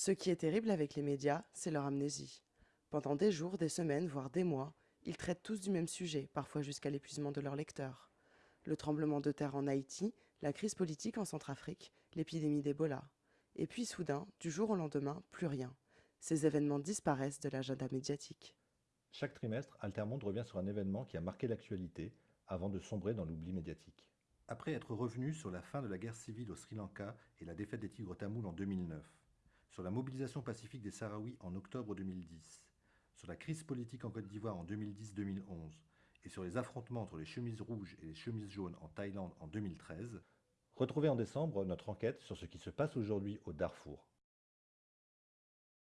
Ce qui est terrible avec les médias, c'est leur amnésie. Pendant des jours, des semaines, voire des mois, ils traitent tous du même sujet, parfois jusqu'à l'épuisement de leurs lecteurs. Le tremblement de terre en Haïti, la crise politique en Centrafrique, l'épidémie d'Ebola. Et puis soudain, du jour au lendemain, plus rien. Ces événements disparaissent de l'agenda médiatique. Chaque trimestre, Altermonde revient sur un événement qui a marqué l'actualité, avant de sombrer dans l'oubli médiatique. Après être revenu sur la fin de la guerre civile au Sri Lanka et la défaite des Tigres tamouls en 2009, sur la mobilisation pacifique des Sahraouis en octobre 2010, sur la crise politique en Côte d'Ivoire en 2010-2011 et sur les affrontements entre les chemises rouges et les chemises jaunes en Thaïlande en 2013, retrouvez en décembre notre enquête sur ce qui se passe aujourd'hui au Darfour.